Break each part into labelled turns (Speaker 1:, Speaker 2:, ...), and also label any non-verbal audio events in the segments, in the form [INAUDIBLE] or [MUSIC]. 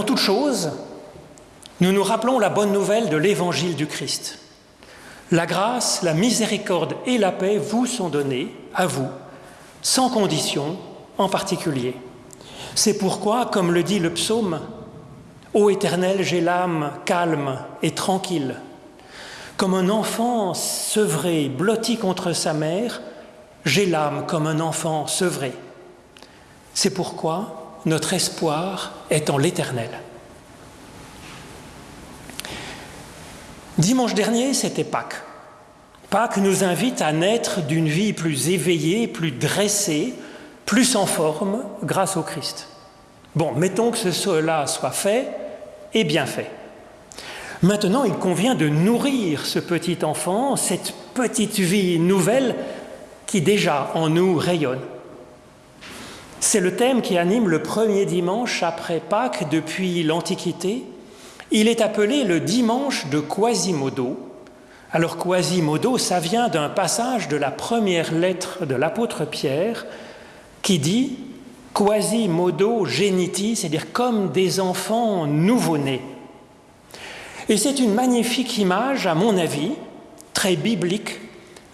Speaker 1: Avant toute chose, nous nous rappelons la bonne nouvelle de l'évangile du Christ. La grâce, la miséricorde et la paix vous sont données, à vous, sans condition en particulier. C'est pourquoi, comme le dit le psaume, Ô Éternel, j'ai l'âme calme et tranquille. Comme un enfant sevré, blotti contre sa mère, j'ai l'âme comme un enfant sevré. C'est pourquoi notre espoir est en l'Éternel. Dimanche dernier, c'était Pâques. Pâques nous invite à naître d'une vie plus éveillée, plus dressée, plus en forme grâce au Christ. Bon, mettons que cela soit fait et bien fait. Maintenant, il convient de nourrir ce petit enfant, cette petite vie nouvelle qui déjà en nous rayonne. C'est le thème qui anime le premier dimanche après Pâques depuis l'Antiquité. Il est appelé le dimanche de Quasimodo. Alors Quasimodo, ça vient d'un passage de la première lettre de l'apôtre Pierre qui dit Quasimodo geniti, c'est-à-dire comme des enfants nouveau-nés. Et c'est une magnifique image, à mon avis, très biblique,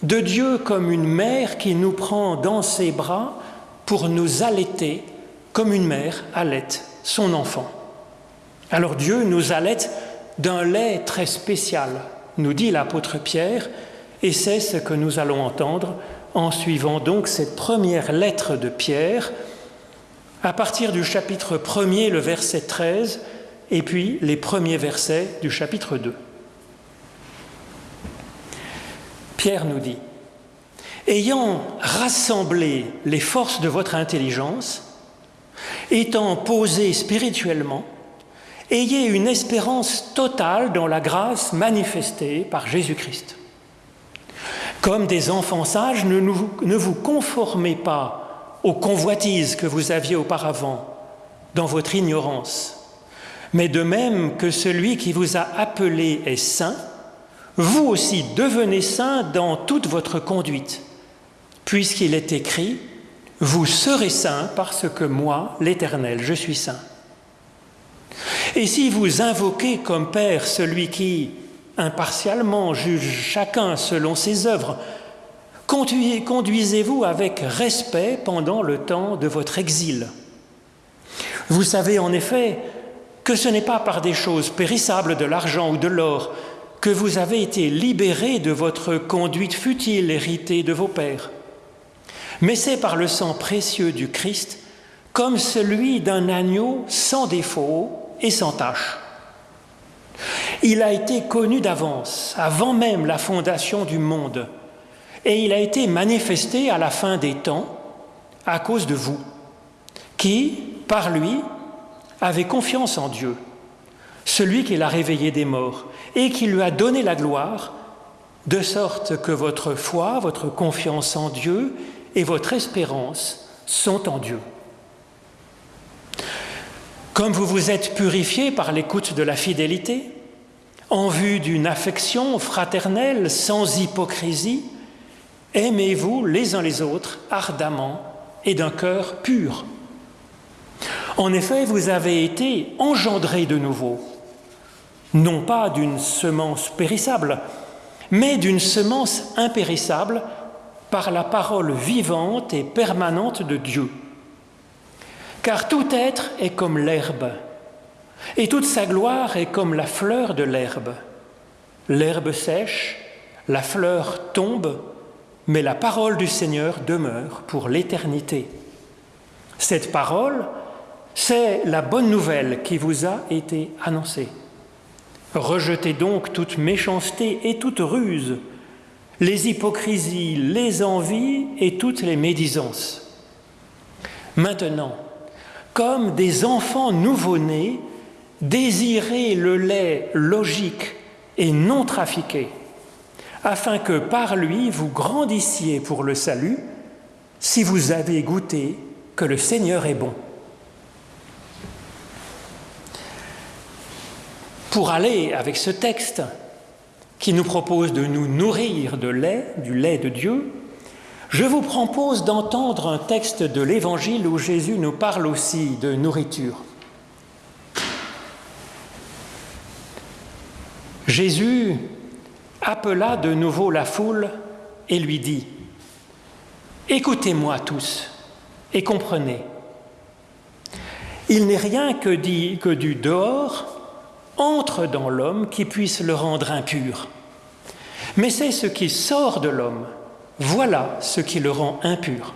Speaker 1: de Dieu comme une mère qui nous prend dans ses bras pour nous allaiter comme une mère allaite son enfant. Alors Dieu nous allaite d'un lait très spécial, nous dit l'apôtre Pierre, et c'est ce que nous allons entendre en suivant donc cette première lettre de Pierre, à partir du chapitre 1er, le verset 13, et puis les premiers versets du chapitre 2. Pierre nous dit, Ayant rassemblé les forces de votre intelligence, étant posé spirituellement, ayez une espérance totale dans la grâce manifestée par Jésus-Christ. Comme des enfants sages, ne, ne vous conformez pas aux convoitises que vous aviez auparavant dans votre ignorance, mais de même que celui qui vous a appelé est saint, vous aussi devenez saint dans toute votre conduite, puisqu'il est écrit, vous serez saint parce que moi, l'Éternel, je suis saint. Et si vous invoquez comme Père celui qui, impartialement juge chacun selon ses œuvres. Conduisez-vous avec respect pendant le temps de votre exil. Vous savez en effet que ce n'est pas par des choses périssables de l'argent ou de l'or que vous avez été libérés de votre conduite futile héritée de vos pères, mais c'est par le sang précieux du Christ, comme celui d'un agneau sans défaut et sans tache. Il a été connu d'avance, avant même la fondation du monde, et il a été manifesté à la fin des temps à cause de vous, qui, par lui, avez confiance en Dieu, celui qui l'a réveillé des morts, et qui lui a donné la gloire, de sorte que votre foi, votre confiance en Dieu et votre espérance sont en Dieu. Comme vous vous êtes purifiés par l'écoute de la fidélité, en vue d'une affection fraternelle sans hypocrisie, aimez-vous les uns les autres ardemment et d'un cœur pur. En effet, vous avez été engendrés de nouveau, non pas d'une semence périssable, mais d'une semence impérissable par la parole vivante et permanente de Dieu. Car tout être est comme l'herbe, et toute sa gloire est comme la fleur de l'herbe. L'herbe sèche, la fleur tombe, mais la parole du Seigneur demeure pour l'éternité. Cette parole, c'est la bonne nouvelle qui vous a été annoncée. Rejetez donc toute méchanceté et toute ruse, les hypocrisies, les envies et toutes les médisances. Maintenant, comme des enfants nouveau-nés, désirez le lait logique et non trafiqué, afin que par lui vous grandissiez pour le salut, si vous avez goûté que le Seigneur est bon. Pour aller avec ce texte qui nous propose de nous nourrir de lait, du lait de Dieu, je vous propose d'entendre un texte de l'Évangile où Jésus nous parle aussi de nourriture. Jésus appela de nouveau la foule et lui dit, Écoutez-moi tous et comprenez. Il n'est rien que, dit, que du dehors entre dans l'homme qui puisse le rendre impur. Mais c'est ce qui sort de l'homme, voilà ce qui le rend impur.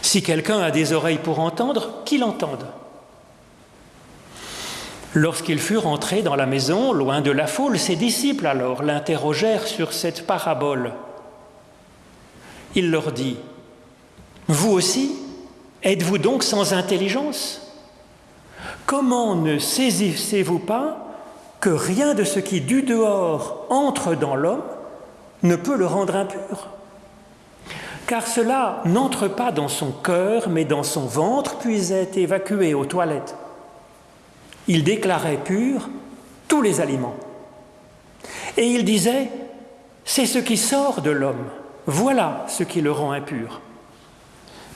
Speaker 1: Si quelqu'un a des oreilles pour entendre, qu'il entende. Lorsqu'ils furent entrés dans la maison, loin de la foule, ses disciples alors l'interrogèrent sur cette parabole. Il leur dit, Vous aussi, êtes-vous donc sans intelligence? Comment ne saisissez-vous pas que rien de ce qui du dehors entre dans l'homme ne peut le rendre impur? Car cela n'entre pas dans son cœur, mais dans son ventre, puis est évacué aux toilettes. Il déclarait pur tous les aliments. Et il disait, c'est ce qui sort de l'homme, voilà ce qui le rend impur.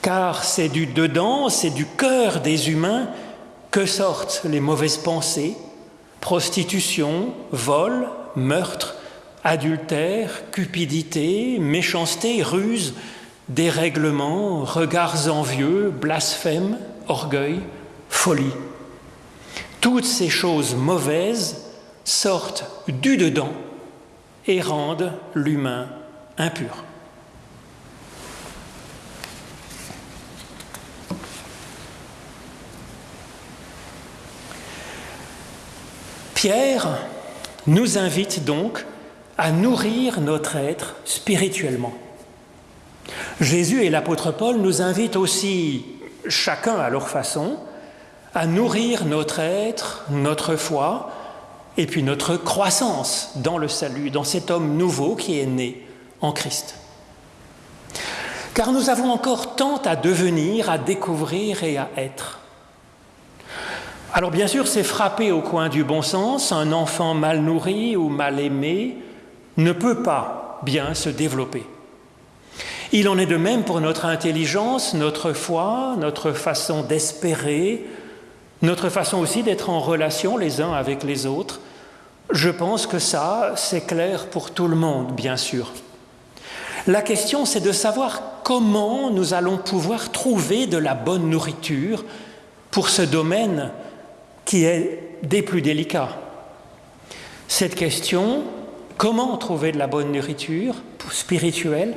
Speaker 1: Car c'est du dedans, c'est du cœur des humains que sortent les mauvaises pensées, prostitution, vol, meurtre, adultère, cupidité, méchanceté, ruse, dérèglement, regards envieux, blasphème, orgueil, folie. Toutes ces choses mauvaises sortent du dedans et rendent l'humain impur. Pierre nous invite donc à nourrir notre être spirituellement. Jésus et l'apôtre Paul nous invitent aussi, chacun à leur façon, à nourrir notre être, notre foi, et puis notre croissance dans le salut, dans cet homme nouveau qui est né en Christ. Car nous avons encore tant à devenir, à découvrir et à être. Alors bien sûr, c'est frappé au coin du bon sens, un enfant mal nourri ou mal aimé ne peut pas bien se développer. Il en est de même pour notre intelligence, notre foi, notre façon d'espérer, notre façon aussi d'être en relation les uns avec les autres, je pense que ça, c'est clair pour tout le monde, bien sûr. La question, c'est de savoir comment nous allons pouvoir trouver de la bonne nourriture pour ce domaine qui est des plus délicats. Cette question, comment trouver de la bonne nourriture spirituelle,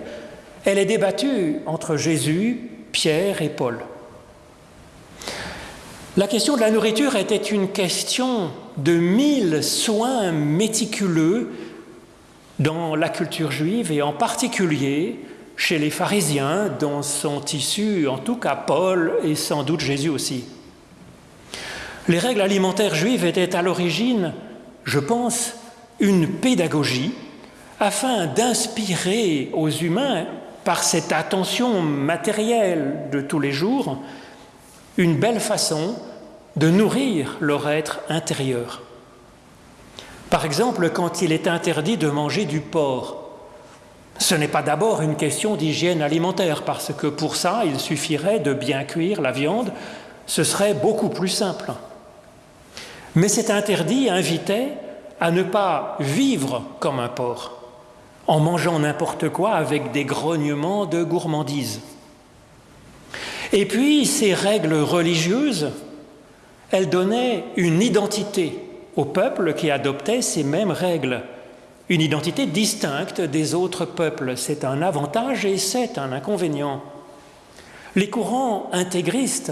Speaker 1: elle est débattue entre Jésus, Pierre et Paul. La question de la nourriture était une question de mille soins méticuleux dans la culture juive et en particulier chez les pharisiens dont sont issus en tout cas Paul et sans doute Jésus aussi. Les règles alimentaires juives étaient à l'origine, je pense, une pédagogie afin d'inspirer aux humains, par cette attention matérielle de tous les jours, une belle façon de nourrir leur être intérieur. Par exemple, quand il est interdit de manger du porc, ce n'est pas d'abord une question d'hygiène alimentaire, parce que pour ça, il suffirait de bien cuire la viande, ce serait beaucoup plus simple. Mais cet interdit invitait à ne pas vivre comme un porc, en mangeant n'importe quoi avec des grognements de gourmandise. Et puis ces règles religieuses, elles donnaient une identité au peuple qui adoptait ces mêmes règles, une identité distincte des autres peuples. C'est un avantage et c'est un inconvénient. Les courants intégristes,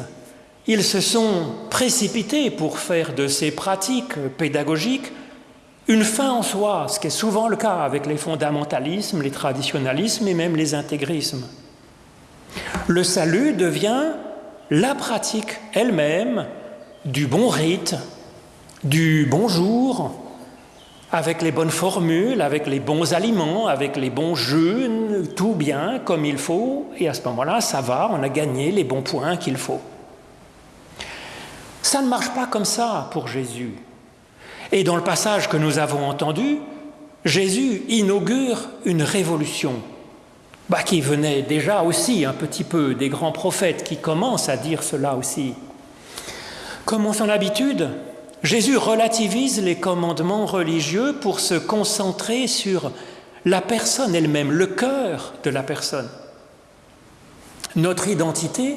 Speaker 1: ils se sont précipités pour faire de ces pratiques pédagogiques une fin en soi, ce qui est souvent le cas avec les fondamentalismes, les traditionalismes et même les intégrismes. Le salut devient la pratique elle-même du bon rite, du bonjour, avec les bonnes formules, avec les bons aliments, avec les bons jeûnes, tout bien comme il faut, et à ce moment-là, ça va, on a gagné les bons points qu'il faut. Ça ne marche pas comme ça pour Jésus. Et dans le passage que nous avons entendu, Jésus inaugure une révolution bah, qui venait déjà aussi un petit peu des grands prophètes qui commencent à dire cela aussi. Comme en son habitude, Jésus relativise les commandements religieux pour se concentrer sur la personne elle-même, le cœur de la personne. Notre identité,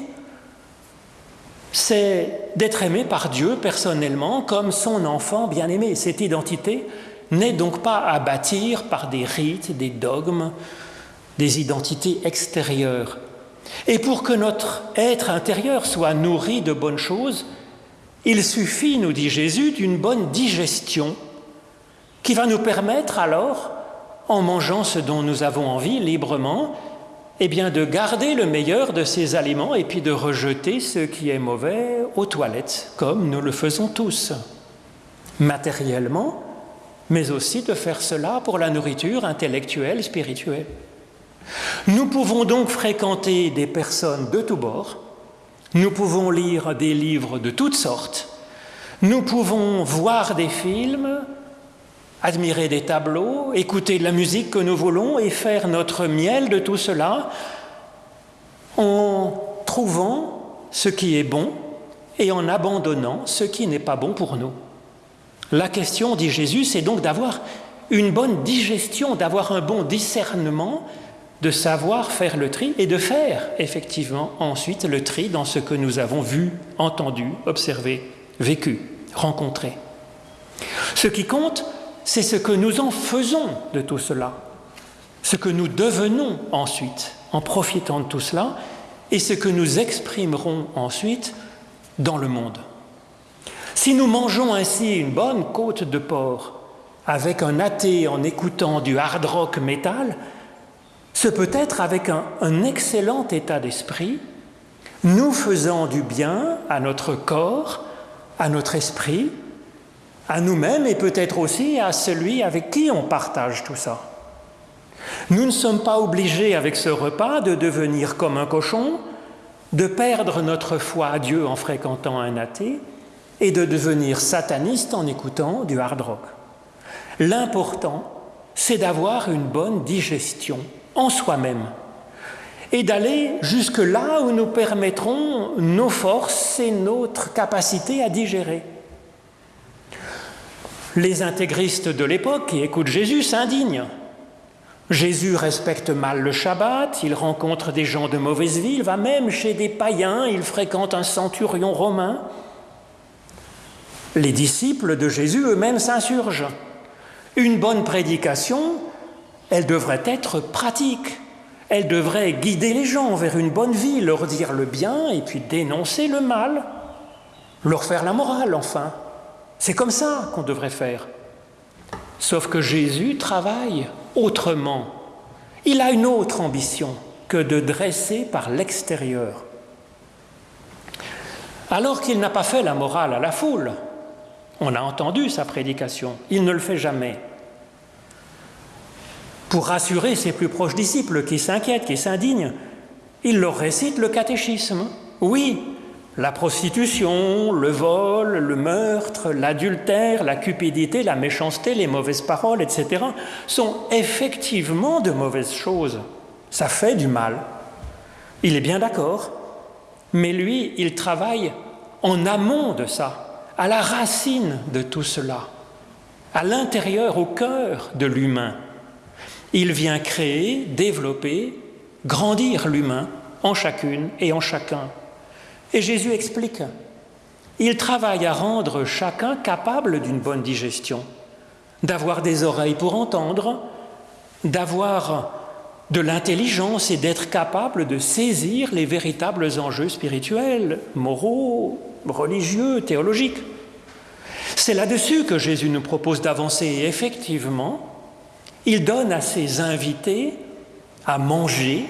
Speaker 1: c'est d'être aimé par Dieu personnellement comme son enfant bien-aimé. Cette identité n'est donc pas à bâtir par des rites, des dogmes, des identités extérieures. Et pour que notre être intérieur soit nourri de bonnes choses, il suffit, nous dit Jésus, d'une bonne digestion qui va nous permettre alors, en mangeant ce dont nous avons envie librement, eh bien de garder le meilleur de ces aliments et puis de rejeter ce qui est mauvais aux toilettes, comme nous le faisons tous, matériellement, mais aussi de faire cela pour la nourriture intellectuelle, spirituelle. Nous pouvons donc fréquenter des personnes de tous bords, nous pouvons lire des livres de toutes sortes, nous pouvons voir des films, admirer des tableaux, écouter la musique que nous voulons et faire notre miel de tout cela en trouvant ce qui est bon et en abandonnant ce qui n'est pas bon pour nous. La question, dit Jésus, c'est donc d'avoir une bonne digestion, d'avoir un bon discernement, de savoir faire le tri et de faire effectivement ensuite le tri dans ce que nous avons vu, entendu, observé, vécu, rencontré. Ce qui compte, c'est ce que nous en faisons de tout cela, ce que nous devenons ensuite en profitant de tout cela, et ce que nous exprimerons ensuite dans le monde. Si nous mangeons ainsi une bonne côte de porc avec un athée en écoutant du hard rock métal, ce peut être avec un, un excellent état d'esprit, nous faisant du bien à notre corps, à notre esprit, à nous-mêmes et peut-être aussi à celui avec qui on partage tout ça. Nous ne sommes pas obligés avec ce repas de devenir comme un cochon, de perdre notre foi à Dieu en fréquentant un athée et de devenir sataniste en écoutant du hard rock. L'important, c'est d'avoir une bonne digestion en soi-même et d'aller jusque là où nous permettrons nos forces et notre capacité à digérer. Les intégristes de l'époque qui écoutent Jésus s'indignent. Jésus respecte mal le Shabbat, il rencontre des gens de mauvaise vie, il va même chez des païens, il fréquente un centurion romain. Les disciples de Jésus eux-mêmes s'insurgent. Une bonne prédication, elle devrait être pratique, elle devrait guider les gens vers une bonne vie, leur dire le bien et puis dénoncer le mal, leur faire la morale enfin. C'est comme ça qu'on devrait faire. Sauf que Jésus travaille autrement. Il a une autre ambition que de dresser par l'extérieur. Alors qu'il n'a pas fait la morale à la foule, on a entendu sa prédication, il ne le fait jamais. Pour rassurer ses plus proches disciples qui s'inquiètent, qui s'indignent, il leur récite le catéchisme. Oui, la prostitution, le vol, le meurtre, l'adultère, la cupidité, la méchanceté, les mauvaises paroles, etc., sont effectivement de mauvaises choses. Ça fait du mal. Il est bien d'accord, mais lui, il travaille en amont de ça, à la racine de tout cela, à l'intérieur, au cœur de l'humain. Il vient créer, développer, grandir l'humain en chacune et en chacun et Jésus explique, il travaille à rendre chacun capable d'une bonne digestion, d'avoir des oreilles pour entendre, d'avoir de l'intelligence et d'être capable de saisir les véritables enjeux spirituels, moraux, religieux, théologiques. C'est là-dessus que Jésus nous propose d'avancer et effectivement, il donne à ses invités à manger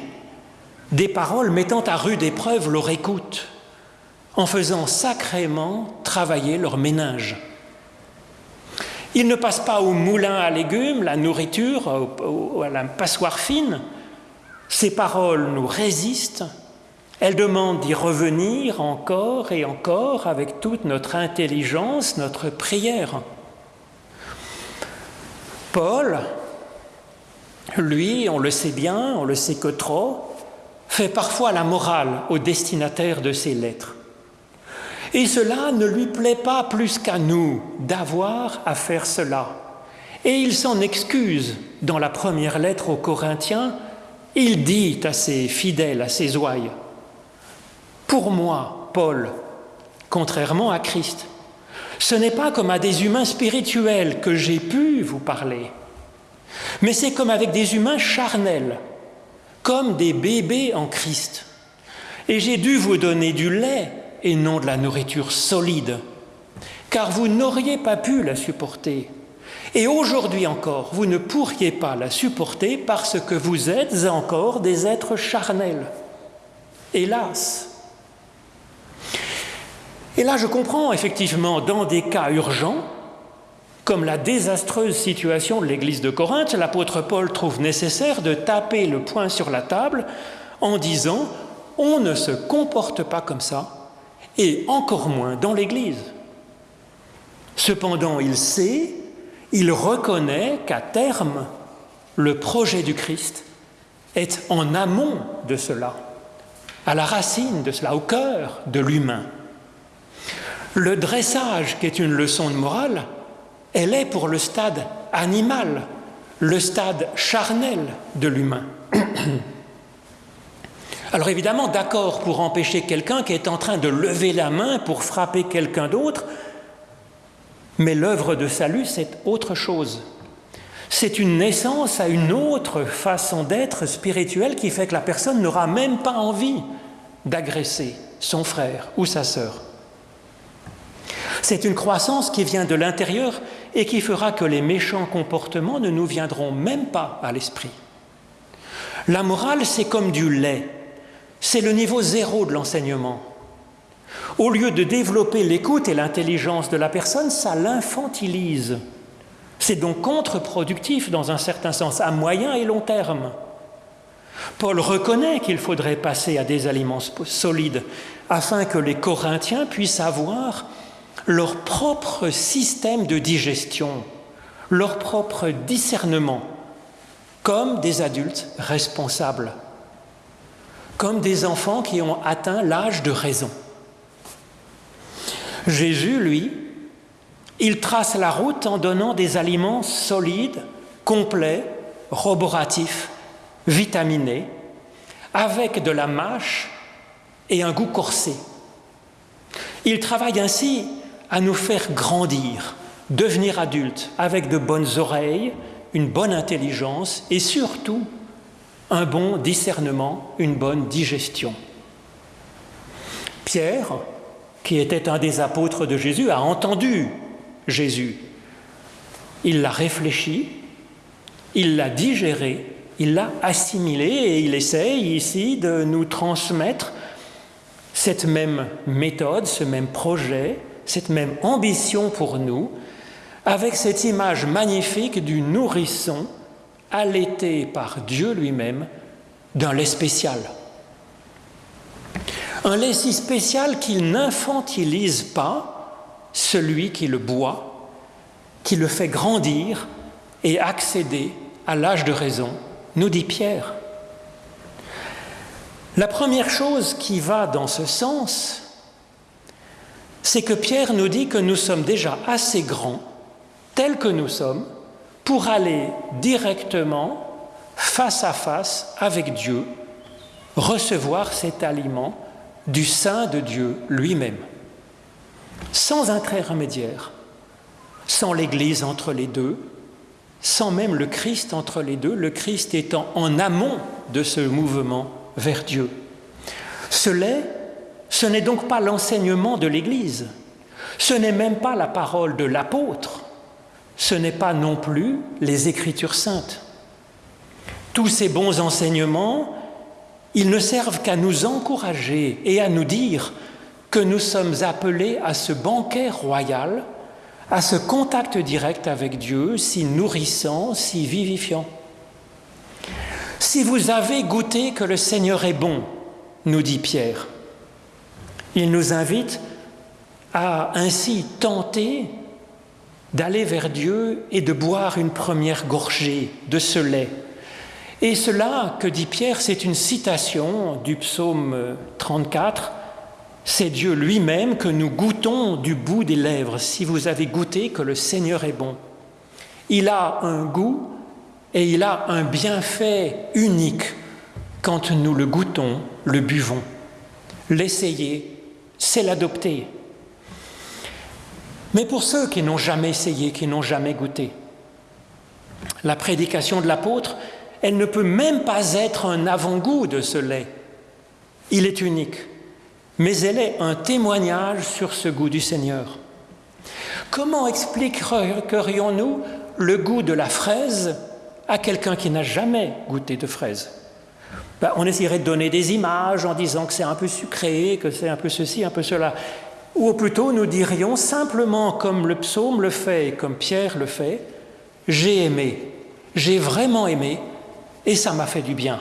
Speaker 1: des paroles mettant à rude épreuve leur écoute, en faisant sacrément travailler leur ménage. Ils ne passent pas au moulin à légumes, la nourriture, à la passoire fine. Ces paroles nous résistent. Elles demandent d'y revenir encore et encore avec toute notre intelligence, notre prière. Paul, lui, on le sait bien, on le sait que trop, fait parfois la morale au destinataire de ses lettres. Et cela ne lui plaît pas plus qu'à nous d'avoir à faire cela. Et il s'en excuse dans la première lettre aux Corinthiens. Il dit à ses fidèles, à ses ouailles, Pour moi, Paul, contrairement à Christ, ce n'est pas comme à des humains spirituels que j'ai pu vous parler, mais c'est comme avec des humains charnels, comme des bébés en Christ. Et j'ai dû vous donner du lait et non de la nourriture solide, car vous n'auriez pas pu la supporter. Et aujourd'hui encore, vous ne pourriez pas la supporter parce que vous êtes encore des êtres charnels. Hélas. Et là, je comprends effectivement, dans des cas urgents, comme la désastreuse situation de l'Église de Corinthe, l'apôtre Paul trouve nécessaire de taper le poing sur la table en disant on ne se comporte pas comme ça, et encore moins dans l'Église. Cependant, il sait, il reconnaît qu'à terme, le projet du Christ est en amont de cela, à la racine de cela, au cœur de l'humain. Le dressage, qui est une leçon de morale, elle est pour le stade animal, le stade charnel de l'humain. [CLEARS THROAT] Alors évidemment, d'accord pour empêcher quelqu'un qui est en train de lever la main pour frapper quelqu'un d'autre, mais l'œuvre de salut, c'est autre chose. C'est une naissance à une autre façon d'être spirituelle qui fait que la personne n'aura même pas envie d'agresser son frère ou sa sœur. C'est une croissance qui vient de l'intérieur et qui fera que les méchants comportements ne nous viendront même pas à l'esprit. La morale, c'est comme du lait. C'est le niveau zéro de l'enseignement. Au lieu de développer l'écoute et l'intelligence de la personne, ça l'infantilise. C'est donc contre-productif dans un certain sens, à moyen et long terme. Paul reconnaît qu'il faudrait passer à des aliments solides afin que les Corinthiens puissent avoir leur propre système de digestion, leur propre discernement, comme des adultes responsables, comme des enfants qui ont atteint l'âge de raison. Jésus, lui, il trace la route en donnant des aliments solides, complets, roboratifs, vitaminés, avec de la mâche et un goût corsé. Il travaille ainsi à nous faire grandir, devenir adultes avec de bonnes oreilles, une bonne intelligence et surtout un bon discernement, une bonne digestion. Pierre, qui était un des apôtres de Jésus, a entendu Jésus. Il l'a réfléchi, il l'a digéré, il l'a assimilé et il essaye ici de nous transmettre cette même méthode, ce même projet, cette même ambition pour nous, avec cette image magnifique du nourrisson allaité par Dieu lui-même d'un lait spécial. Un lait si spécial qu'il n'infantilise pas celui qui le boit, qui le fait grandir et accéder à l'âge de raison, nous dit Pierre. La première chose qui va dans ce sens, c'est que Pierre nous dit que nous sommes déjà assez grands, tels que nous sommes, pour aller directement, face à face avec Dieu, recevoir cet aliment du sein de Dieu lui-même, sans intermédiaire, sans l'Église entre les deux, sans même le Christ entre les deux, le Christ étant en amont de ce mouvement vers Dieu. Ce lait ce n'est donc pas l'enseignement de l'Église, ce n'est même pas la parole de l'apôtre, ce n'est pas non plus les Écritures saintes. Tous ces bons enseignements, ils ne servent qu'à nous encourager et à nous dire que nous sommes appelés à ce banquet royal, à ce contact direct avec Dieu, si nourrissant, si vivifiant. Si vous avez goûté que le Seigneur est bon, nous dit Pierre, il nous invite à ainsi tenter d'aller vers Dieu et de boire une première gorgée de ce lait. Et cela, que dit Pierre, c'est une citation du psaume 34, c'est Dieu lui-même que nous goûtons du bout des lèvres, si vous avez goûté que le Seigneur est bon. Il a un goût et il a un bienfait unique quand nous le goûtons, le buvons. L'essayer, c'est l'adopter. Mais pour ceux qui n'ont jamais essayé, qui n'ont jamais goûté, la prédication de l'apôtre, elle ne peut même pas être un avant-goût de ce lait. Il est unique, mais elle est un témoignage sur ce goût du Seigneur. Comment expliquerions-nous le goût de la fraise à quelqu'un qui n'a jamais goûté de fraise? Ben, On essaierait de donner des images en disant que c'est un peu sucré, que c'est un peu ceci, un peu cela. Ou plutôt nous dirions simplement comme le psaume le fait et comme Pierre le fait, j'ai aimé, j'ai vraiment aimé et ça m'a fait du bien.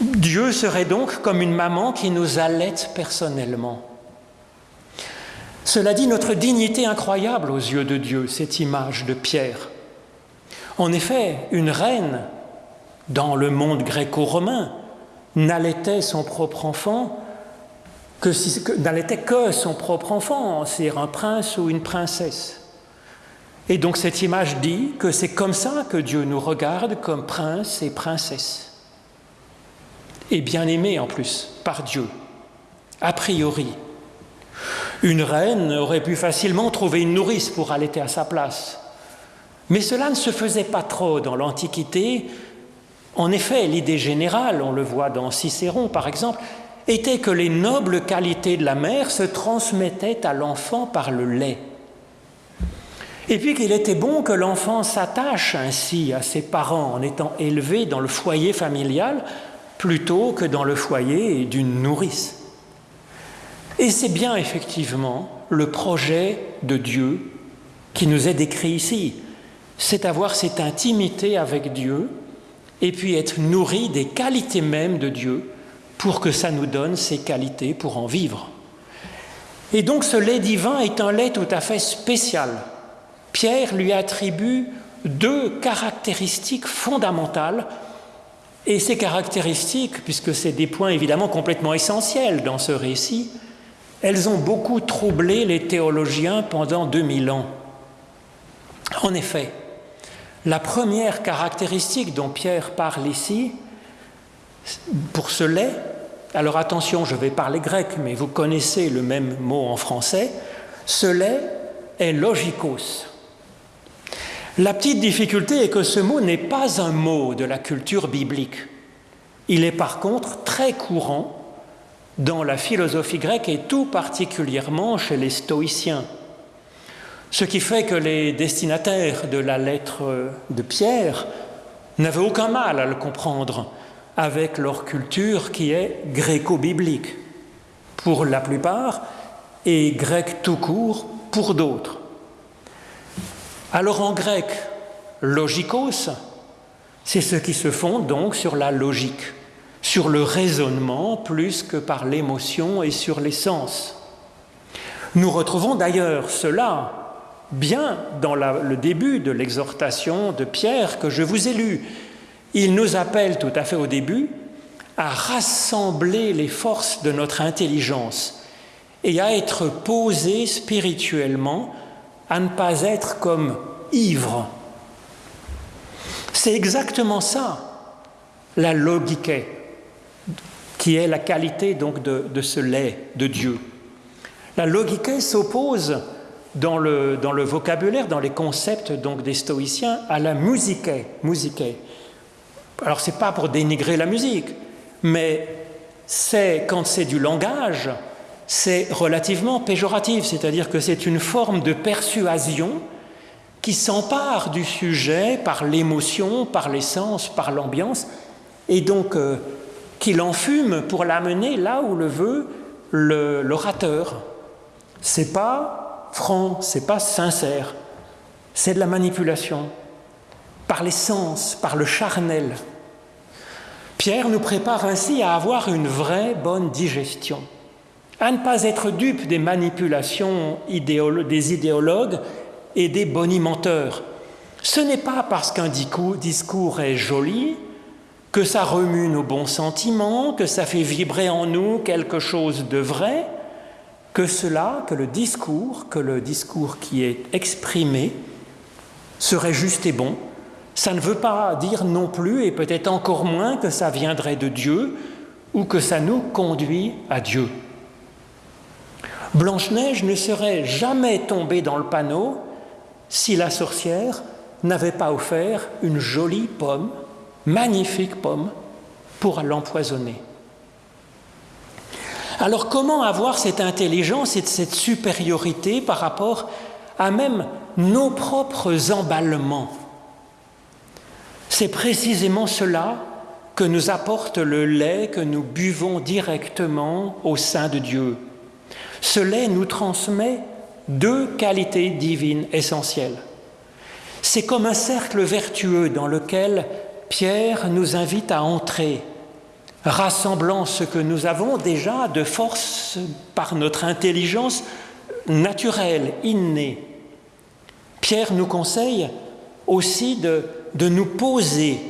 Speaker 1: Dieu serait donc comme une maman qui nous allaite personnellement. Cela dit notre dignité incroyable aux yeux de Dieu, cette image de Pierre. En effet, une reine, dans le monde gréco-romain, n'allaitait son propre enfant que, si, n'allaitait que son propre enfant, c'est un prince ou une princesse. Et donc cette image dit que c'est comme ça que Dieu nous regarde comme prince et princesse. Et bien aimé en plus par Dieu, a priori. Une reine aurait pu facilement trouver une nourrice pour allaiter à sa place. Mais cela ne se faisait pas trop dans l'Antiquité. En effet, l'idée générale, on le voit dans Cicéron par exemple, était que les nobles qualités de la mère se transmettaient à l'enfant par le lait. Et puis qu'il était bon que l'enfant s'attache ainsi à ses parents en étant élevé dans le foyer familial plutôt que dans le foyer d'une nourrice. Et c'est bien effectivement le projet de Dieu qui nous est décrit ici, c'est avoir cette intimité avec Dieu et puis être nourri des qualités mêmes de Dieu pour que ça nous donne ces qualités pour en vivre. Et donc ce lait divin est un lait tout à fait spécial. Pierre lui attribue deux caractéristiques fondamentales et ces caractéristiques, puisque c'est des points évidemment complètement essentiels dans ce récit, elles ont beaucoup troublé les théologiens pendant 2000 ans. En effet, la première caractéristique dont Pierre parle ici, pour ce lait, alors attention, je vais parler grec, mais vous connaissez le même mot en français, ce lait est logikos. La petite difficulté est que ce mot n'est pas un mot de la culture biblique. Il est par contre très courant dans la philosophie grecque et tout particulièrement chez les stoïciens. Ce qui fait que les destinataires de la lettre de Pierre n'avaient aucun mal à le comprendre avec leur culture qui est gréco-biblique pour la plupart et grec tout court pour d'autres. Alors en grec, logikos, c'est ce qui se fonde donc sur la logique sur le raisonnement plus que par l'émotion et sur les sens. Nous retrouvons d'ailleurs cela bien dans le début de l'exhortation de Pierre que je vous ai lu. Il nous appelle tout à fait au début à rassembler les forces de notre intelligence et à être posé spirituellement, à ne pas être comme ivre. C'est exactement ça, la logique qui est la qualité donc de, ce lait de Dieu. La logique s'oppose dans le, vocabulaire, dans les concepts donc des stoïciens, à la musique. musique. Alors c'est pas pour dénigrer la musique, mais c'est quand c'est du langage, c'est relativement péjoratif, c'est-à-dire que c'est une forme de persuasion qui s'empare du sujet par l'émotion, par l'essence, par l'ambiance, et donc euh, qu'il enfume pour l'amener là où le veut l'orateur. C'est pas franc, c'est pas sincère, c'est de la manipulation, par les sens, par le charnel. Pierre nous prépare ainsi à avoir une vraie bonne digestion, à ne pas être dupe des manipulations des idéologues et des bonimenteurs. Ce n'est pas parce qu'un discours est joli que ça remue nos bons sentiments, que ça fait vibrer en nous quelque chose de vrai, que cela, que le discours, que le discours qui est exprimé serait juste et bon. Ça ne veut pas dire non plus, et peut-être encore moins, que ça viendrait de Dieu ou que ça nous conduit à Dieu. Blanche-Neige ne serait jamais tombée dans le panneau si la sorcière n'avait pas offert une jolie pomme magnifique pomme pour l'empoisonner. Alors comment avoir cette intelligence et cette supériorité par rapport à même nos propres emballements? C'est précisément cela que nous apporte le lait que nous buvons directement au sein de Dieu. Ce lait nous transmet deux qualités divines essentielles. C'est comme un cercle vertueux dans lequel Pierre nous invite à entrer, rassemblant ce que nous avons déjà de force par notre intelligence naturelle, innée. Pierre nous conseille aussi de, de nous poser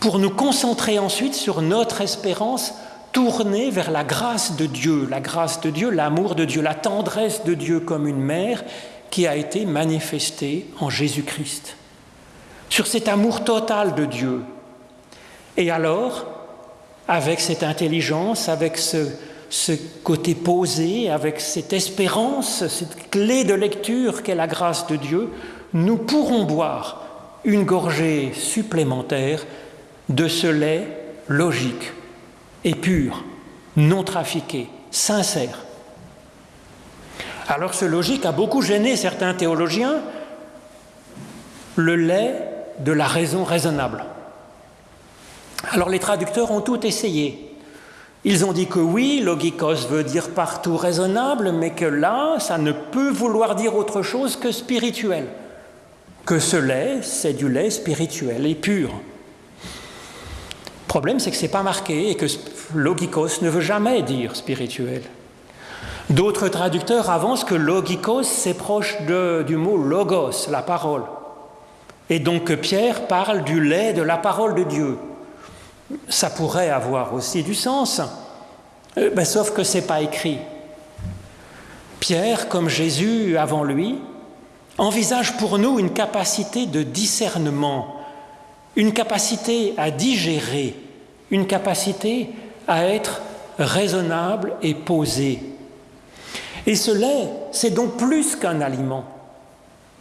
Speaker 1: pour nous concentrer ensuite sur notre espérance tournée vers la grâce de Dieu, la grâce de Dieu, l'amour de Dieu, la tendresse de Dieu comme une mère qui a été manifestée en Jésus-Christ sur cet amour total de Dieu. Et alors, avec cette intelligence, avec ce, côté posé, avec cette espérance, cette clé de lecture qu'est la grâce de Dieu, nous pourrons boire une gorgée supplémentaire de ce lait logique et pur, non trafiqué, sincère. Alors ce logique a beaucoup gêné certains théologiens. Le lait de la raison raisonnable. Alors les traducteurs ont tout essayé. Ils ont dit que oui, logikos veut dire partout raisonnable, mais que là, ça ne peut vouloir dire autre chose que spirituel. Que ce lait, c'est du lait spirituel et pur. Le problème, c'est que ce n'est pas marqué et que logikos ne veut jamais dire spirituel. D'autres traducteurs avancent que logikos, c'est proche du mot logos, la parole. Et donc Pierre parle du lait de la parole de Dieu. Ça pourrait avoir aussi du sens, euh, ben, sauf que ce n'est pas écrit. Pierre, comme Jésus avant lui, envisage pour nous une capacité de discernement, une capacité à digérer, une capacité à être raisonnable et posé. Et ce lait, c'est donc plus qu'un aliment.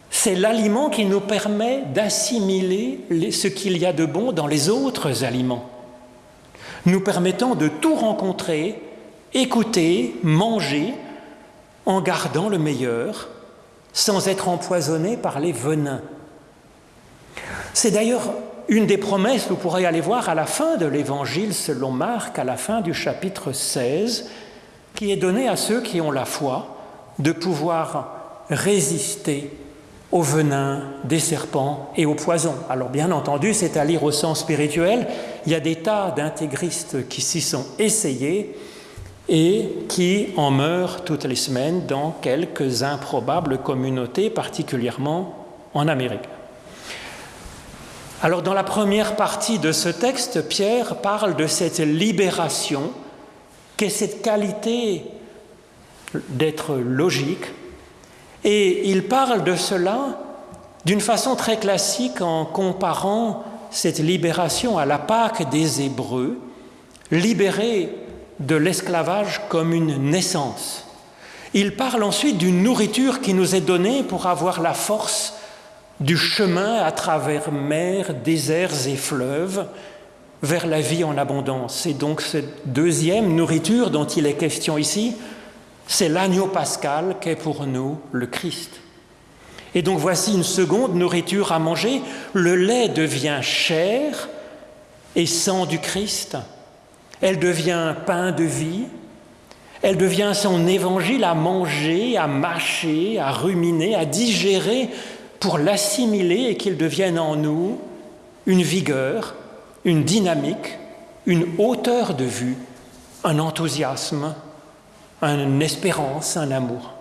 Speaker 1: C'est l'aliment qui nous permet d'assimiler ce qu'il y a de bon dans les autres aliments, nous permettant de tout rencontrer, écouter, manger, en gardant le meilleur, sans être empoisonné par les venins. C'est d'ailleurs une des promesses, vous pourrez aller voir à la fin de l'Évangile selon Marc, à la fin du chapitre 16, qui est donnée à ceux qui ont la foi de pouvoir résister au venin des serpents et au poison. Alors bien entendu, c'est à lire au sens spirituel. Il y a des tas d'intégristes qui s'y sont essayés et qui en meurent toutes les semaines dans quelques improbables communautés, particulièrement en Amérique. Alors dans la première partie de ce texte, Pierre parle de cette libération, qu'est cette qualité d'être logique, et il parle de cela d'une façon très classique en comparant cette libération à la Pâque des Hébreux, libérés de l'esclavage comme une naissance. Il parle ensuite d'une nourriture qui nous est donnée pour avoir la force du chemin à travers mer, déserts et fleuves vers la vie en abondance. Et donc cette deuxième nourriture dont il est question ici, c'est l'agneau pascal qu'est pour nous le Christ. Et donc voici une seconde nourriture à manger. Le lait devient chair et sang du Christ. Elle devient pain de vie. Elle devient son évangile à manger, à mâcher, à ruminer, à digérer pour l'assimiler et qu'il devienne en nous une vigueur, une dynamique, une hauteur de vue, un enthousiasme, une espérance, un amour.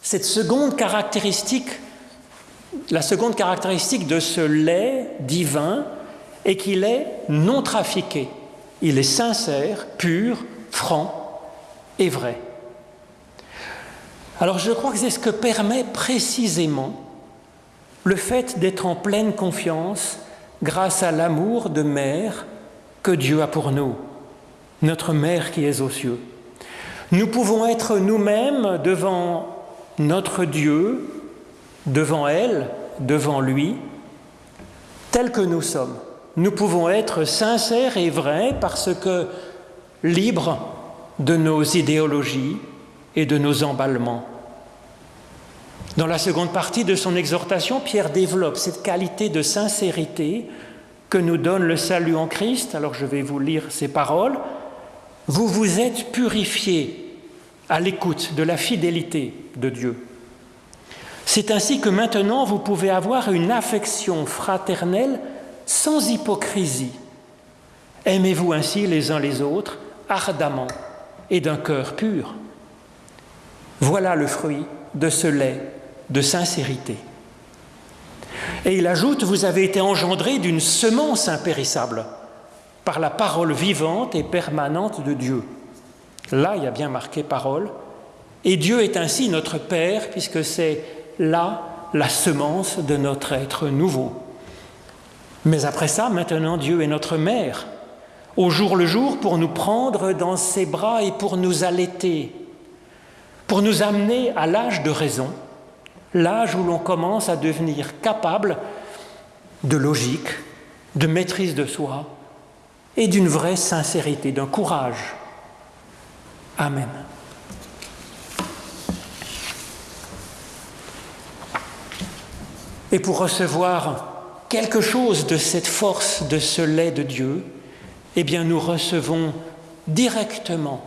Speaker 1: Cette seconde caractéristique, la seconde caractéristique de ce lait divin et qu'il est non trafiqué. Il est sincère, pur, franc et vrai. Alors je crois que c'est ce que permet précisément le fait d'être en pleine confiance grâce à l'amour de mère que Dieu a pour nous, notre mère qui est aux cieux. Nous pouvons être nous-mêmes devant notre Dieu, devant elle, devant lui, tel que nous sommes. Nous pouvons être sincères et vrais parce que libres de nos idéologies et de nos emballements. Dans la seconde partie de son exhortation, Pierre développe cette qualité de sincérité que nous donne le salut en Christ. Alors je vais vous lire ces paroles. Vous vous êtes purifiés à l'écoute de la fidélité de Dieu. C'est ainsi que maintenant vous pouvez avoir une affection fraternelle sans hypocrisie. Aimez-vous ainsi les uns les autres ardemment et d'un cœur pur? Voilà le fruit de ce lait de sincérité. Et il ajoute, vous avez été engendrés d'une semence impérissable par la parole vivante et permanente de Dieu. Là, il y a bien marqué parole. Et Dieu est ainsi notre Père, puisque c'est là la semence de notre être nouveau. Mais après ça, maintenant, Dieu est notre Mère, au jour le jour, pour nous prendre dans ses bras et pour nous allaiter, pour nous amener à l'âge de raison, l'âge où l'on commence à devenir capable de logique, de maîtrise de soi et d'une vraie sincérité, d'un courage. Amen. Et pour recevoir quelque chose de cette force, de ce lait de Dieu, eh bien nous recevons directement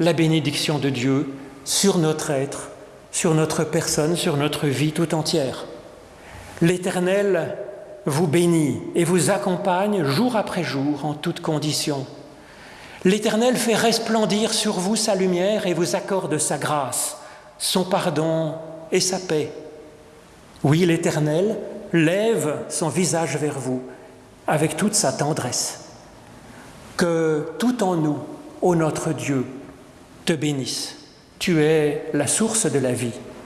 Speaker 1: la bénédiction de Dieu sur notre être sur notre personne, sur notre vie tout entière. L'Éternel vous bénit et vous accompagne jour après jour en toutes conditions. L'Éternel fait resplendir sur vous sa lumière et vous accorde sa grâce, son pardon et sa paix. Oui, l'Éternel lève son visage vers vous avec toute sa tendresse. Que tout en nous, ô notre Dieu, te bénisse. Tu es la source de la vie.